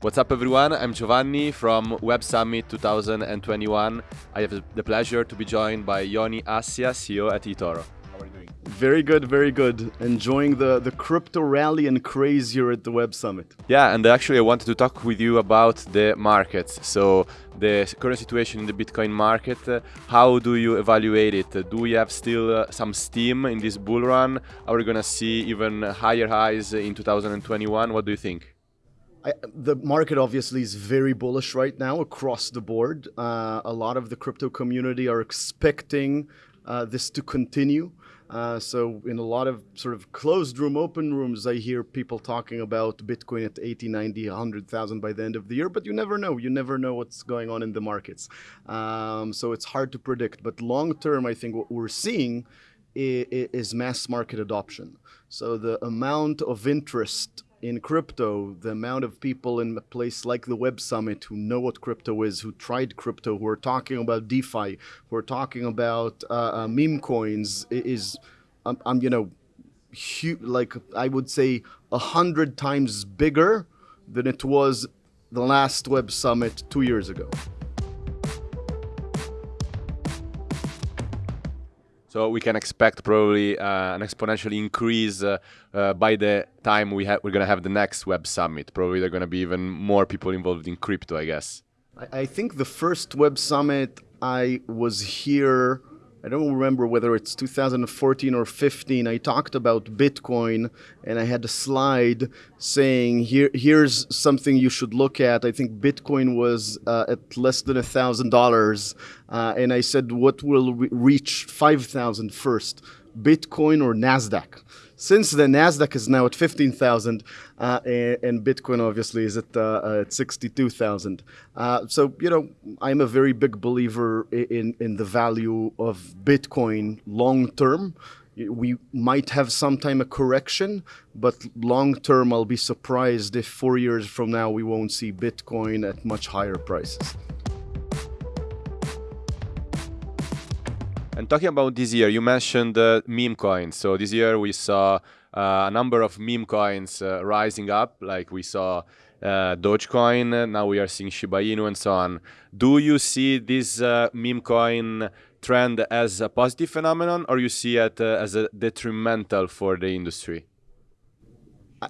What's up, everyone? I'm Giovanni from Web Summit 2021. I have the pleasure to be joined by Yoni Assia, CEO at eToro. How are you doing? Very good, very good. Enjoying the, the crypto rally and craze here at the Web Summit. Yeah, and actually, I wanted to talk with you about the markets. So, the current situation in the Bitcoin market, how do you evaluate it? do we have still uh, some steam in this bull run? Are we going to see even higher highs in 2021? What do you think? I, the market obviously is very bullish right now across the board. Uh, a lot of the crypto community are expecting uh, this to continue. Uh, so in a lot of sort of closed room, open rooms, I hear people talking about Bitcoin at 80, 90, 100,000 by the end of the year, but you never know. You never know what's going on in the markets. Um, so it's hard to predict. But long term, I think what we're seeing is, is mass market adoption. So the amount of interest in crypto, the amount of people in a place like the Web Summit who know what crypto is, who tried crypto, who are talking about DeFi, who are talking about uh, uh, meme coins, is, um, um, you know, huge, like I would say a hundred times bigger than it was the last Web Summit two years ago. So we can expect probably uh, an exponential increase uh, uh, by the time we we're going to have the next Web Summit. Probably there are going to be even more people involved in crypto, I guess. I, I think the first Web Summit, I was here I don't remember whether it's 2014 or 15. I talked about Bitcoin and I had a slide saying here here's something you should look at. I think Bitcoin was uh, at less than a thousand dollars, uh, and I said what will re reach five thousand first, Bitcoin or Nasdaq. Since the Nasdaq is now at 15,000 uh, and, Bitcoin obviously is at, uh, at 62,000. Uh, so, you know, I'm a very big believer in, in the value of Bitcoin long term. We might have sometime a correction, but long term, I'll be surprised if four years from now we won't see Bitcoin at much higher prices. And talking about this year, you mentioned uh, meme coins. So this year we saw uh, a number of meme coins uh, rising up, like we saw uh, Dogecoin, now we are seeing Shiba Inu and so on. Do you see this uh, meme coin trend as a positive phenomenon or you see it uh, as a detrimental for the industry?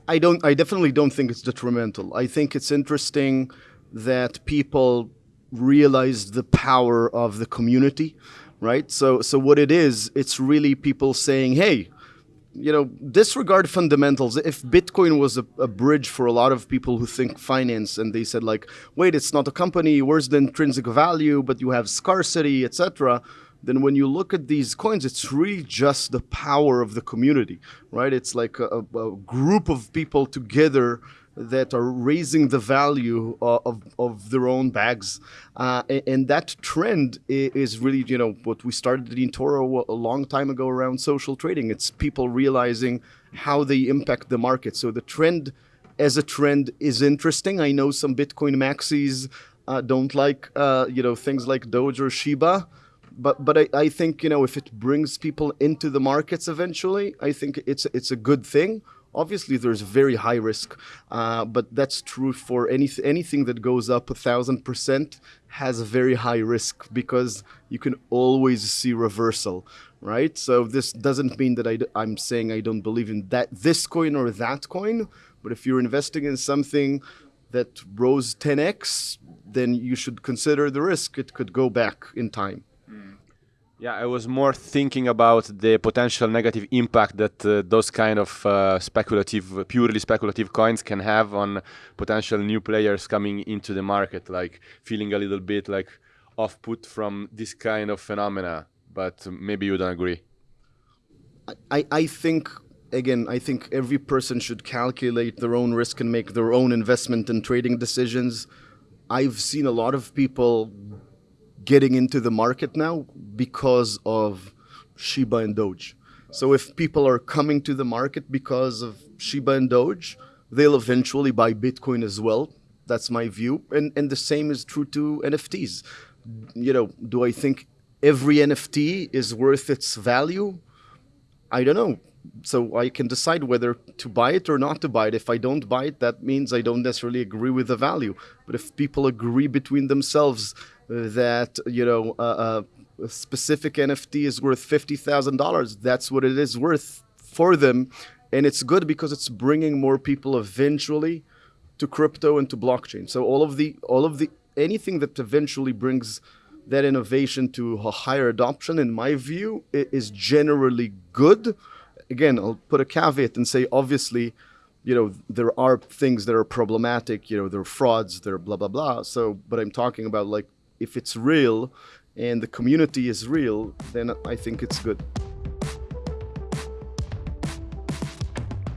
I don't I definitely don't think it's detrimental. I think it's interesting that people realize the power of the community right? So, so what it is, it's really people saying, hey, you know, disregard fundamentals. If Bitcoin was a, a, bridge for a lot of people who think finance, and they said like, wait, it's not a company. Where's the intrinsic value? But you have scarcity, etc. Then when you look at these coins, it's really just the power of the community, right? It's like a, a group of people together that are raising the value of, of their own bags. Uh, and, that trend is really, you know, what we started in eToro a long time ago around social trading. It's people realizing how they impact the market. So the trend as a trend is interesting. I know some Bitcoin maxis uh, don't like, uh, you know, things like Doge or Shiba but but I, I think you know if it brings people into the markets eventually, I think it's it's a good thing. Obviously, there's very high risk, uh, but that's true for any, anything that goes up a thousand percent has a very high risk because you can always see reversal, right? So this doesn't mean that I, I'm saying I don't believe in that this coin or that coin, but if you're investing in something that rose 10x, then you should consider the risk. It could go back in time. Yeah, I was more thinking about the potential negative impact that uh, those kind of uh, speculative, purely speculative coins can have on potential new players coming into the market, like feeling a little bit like off put from this kind of phenomena. But maybe you don't agree. I, I think again, I think every person should calculate their own risk and make their own investment and trading decisions. I've seen a lot of people getting into the market now because of Shiba and Doge. So if people are coming to the market because of Shiba and Doge, they'll eventually buy Bitcoin as well. That's my view. And, and the same is true to NFTs. You know, do I think every NFT is worth its value? I don't know. so I can decide whether to buy it or not to buy it. If I don't buy it, that means I don't necessarily agree with the value. But if people agree between themselves that you know uh, uh, a specific NFT is worth fifty thousand dollars, that's what it is worth for them, and it's good because it's bringing more people eventually to crypto and to blockchain. So all of the all of the anything that eventually brings that innovation to a higher adoption, in my view, is generally good. Again, I'll put a caveat and say, obviously, you know, there are things that are problematic. You know, there are frauds, there are blah blah blah. So, but I'm talking about like if it's real and the community is real, then I think it's good.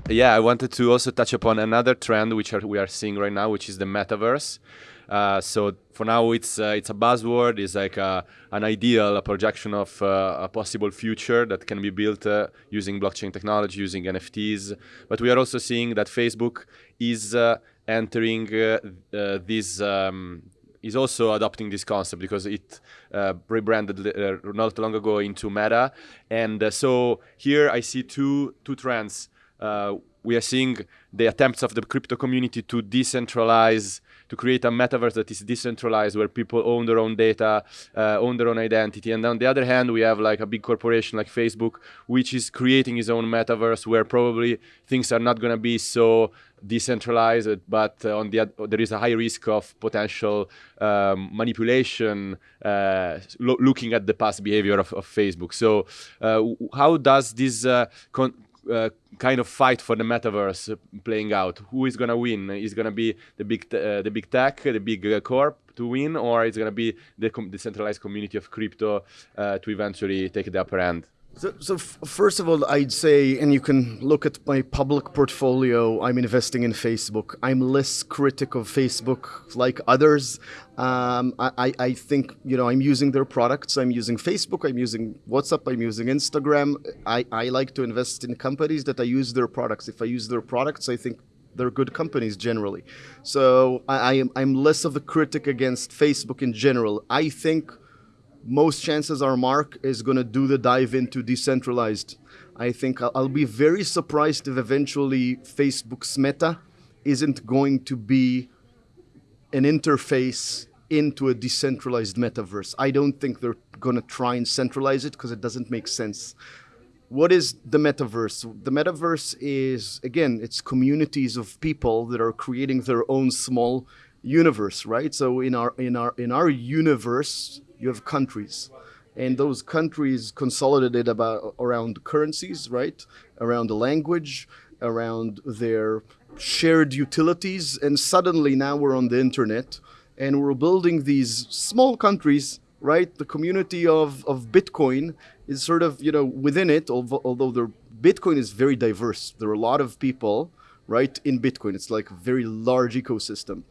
Yeah, I wanted to also touch upon another trend which are, we are seeing right now, which is the metaverse. Uh, so for now, it's uh, it's a buzzword. It's like a, an ideal, a projection of uh, a possible future that can be built uh, using blockchain technology, using NFTs. But we are also seeing that Facebook is uh, entering this. Um, is also adopting this concept because it uh, rebranded uh, not long ago into Meta, and uh, so here I see two two trends. we are seeing the attempts of the crypto community to decentralize to create a metaverse that is decentralized where people own their own data uh, own their own identity. And on the other hand we have like a big corporation like facebook which is creating its own metaverse where probably things are not going to be so decentralized but uh, on the there is a high risk of potential um, manipulation uh, lo looking at the past behavior of, of facebook. So uh, how does this uh, uh, kind of fight for the metaverse playing out. Who is gonna win? Is gonna be the big uh, the big tech, the big uh, corp to win, or is gonna be the decentralized community of crypto uh, to eventually take the upper hand? So, so first of all, I'd say, and you can look at my public portfolio. I'm investing in Facebook. I'm less critic of Facebook like others. Um, I, I think you know I'm using their products. I'm using Facebook. I'm using WhatsApp. I'm using Instagram. I, I like to invest in companies that I use their products. If I use their products, I think they're good companies generally. So I, I am I'm less of a critic against Facebook in general. I think most chances are Mark is going to do the dive into decentralized. I think I'll be very surprised if eventually Facebook's meta isn't going to be an interface into a decentralized metaverse. I don't think they're going to try and centralize it because it doesn't make sense. What is the metaverse? The metaverse is again, it's communities of people that are creating their own small universe, right? So in our in our in our universe, you have countries. And those countries consolidated about around currencies right? Around the language around their shared utilities. And suddenly now we're on the internet and we're building these small countries right? The community of, of bitcoin is sort of you know within it although, although the bitcoin is very diverse. There are a lot of people right in bitcoin. It's like a very large ecosystem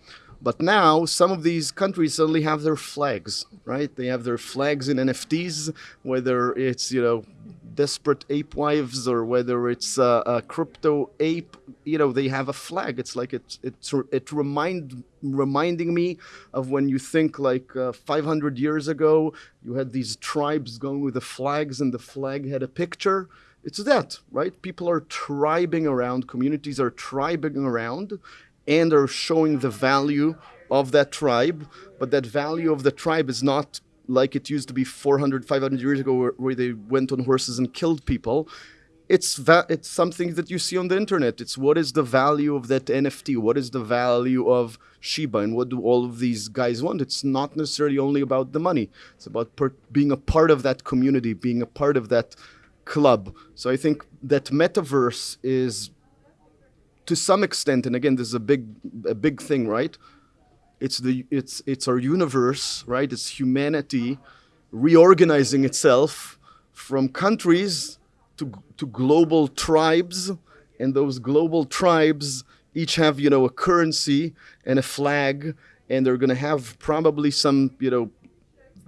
but now some of these countries suddenly have their flags, right? They have their flags in NFTs, whether it's you know Desperate ApeWives or whether it's uh, a crypto ape. You know they have a flag. It's like it it it remind reminding me of when you think like uh, 500 years ago you had these tribes going with the flags and the flag had a picture. It's that, right? People are tribing around, communities are tribing around, and are showing the value of that tribe. But that value of the tribe is not like it used to be 400, 500 years ago, where, where they went on horses and killed people. It's it's something that you see on the internet. It's what is the value of that NFT? What is the value of Shiba? And what do all of these guys want? It's not necessarily only about the money. It's about being a part of that community, being a part of that club. So I think that metaverse is to some extent, and again, this is a big, a big thing, right? It's the it's it's our universe, right? It's humanity reorganizing itself from countries to to global tribes, and those global tribes each have you know a currency and a flag, and they're going to have probably some you know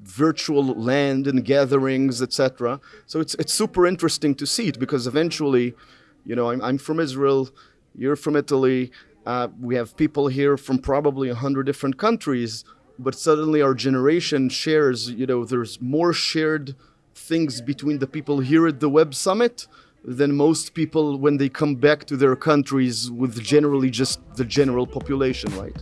virtual land and gatherings, etc. So it's it's super interesting to see it because eventually, you know, I'm I'm from Israel you're from Italy. Uh, we have people here from probably a hundred different countries, but suddenly our generation shares. You know, there's more shared things between the people here at the Web Summit than most people when they come back to their countries with generally just the general population, right?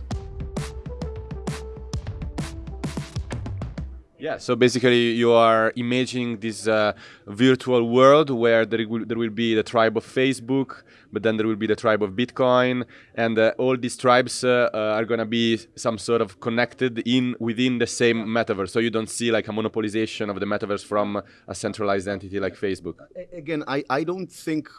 Yeah, so basically you are imagining this uh, virtual world where there will, there will be the tribe of Facebook, but then there will be the tribe of Bitcoin, and uh, all these tribes uh, uh are going to be some sort of connected in within the same metaverse. So you don't see like a monopolization of the metaverse from a centralized entity like Facebook. Again, I, I don't think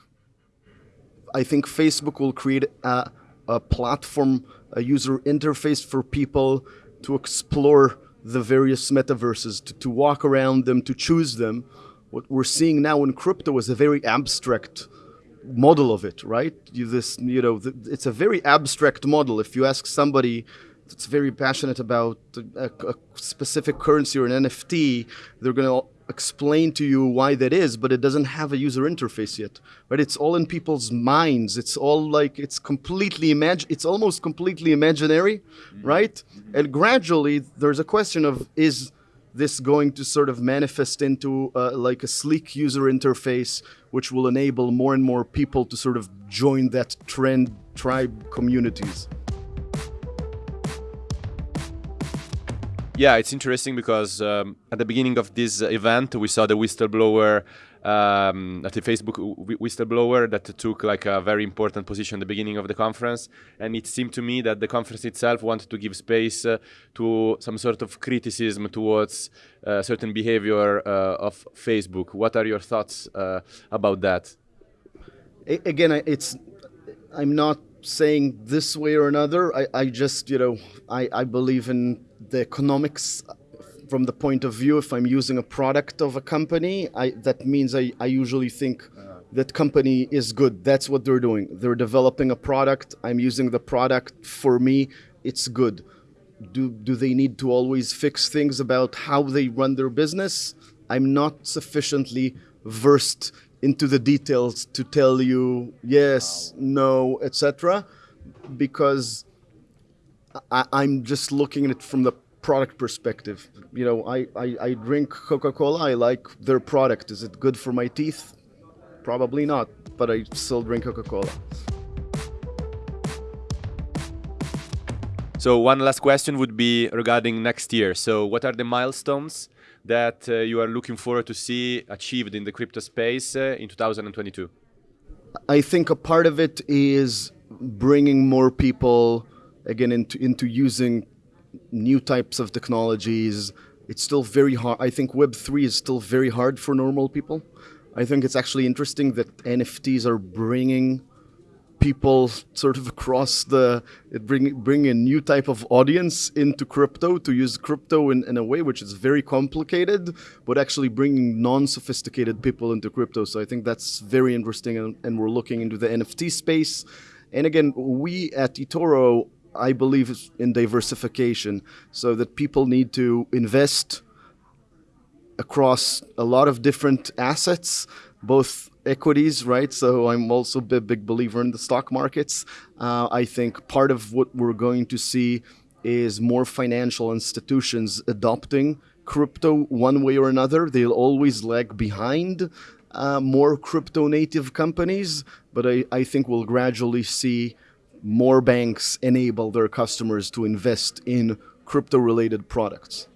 I think Facebook will create a, a platform, a user interface for people to explore the various metaverses, to, to walk around them, to choose them. What we're seeing now in crypto is a very abstract model of it, right? You, this, you know, it's a very abstract model. If you ask somebody that's very passionate about a, a specific currency or an NFT, they're going to explain to you why that is, but it doesn't have a user interface yet, right? It's all in people's minds. It's all like it's completely imag. It's almost completely imaginary, mm-hmm. right? Mm-hmm. And gradually, there's a question of is this going to sort of manifest into uh, like a sleek user interface, which will enable more and more people to sort of join that trend tribe communities. Yeah, it's interesting because um, at the beginning of this event, we saw the whistleblower um, at the Facebook whistleblower that took like a very important position at the beginning of the conference, and it seemed to me that the conference itself wanted to give space uh, to some sort of criticism towards uh, certain behavior uh, of Facebook. What are your thoughts uh, about that? Again, it's I'm not saying this way or another. I, I just you know I, I believe in the economics from the point of view if i'm using a product of a company I, that means I, I usually think that company is good. That's what they're doing. They're developing a product. I'm using the product. For me it's good. Do, do they need to always fix things about how they run their business? I'm not sufficiently versed into the details to tell you yes no etc because I, am just looking at it from the product perspective. You know, I, I, I drink Coca Cola, I like their product. Is it good for my teeth? Probably not, but I still drink Coca Cola. So, one last question would be regarding next year. So, what are the milestones that uh, you are looking forward to see achieved in the crypto space uh, in 2022? I think a part of it is bringing more people again into into using new types of technologies. It's still very hard. I think Web three is still very hard for normal people. I think it's actually interesting that NFTs are bringing people sort of across the bring bring a new type of audience into crypto to use crypto in, in a way which is very complicated but actually bringing non-sophisticated people into crypto so i think that's very interesting and, and we're looking into the nft space and again we at etoro I believe in diversification so that people need to invest across a lot of different assets, both equities, right? So I'm also a big believer in the stock markets. Uh, I think part of what we're going to see is more financial institutions adopting crypto one way or another. They'll always lag behind uh, more crypto native companies, but I, I think we'll gradually see more banks enable their customers to invest in crypto related products.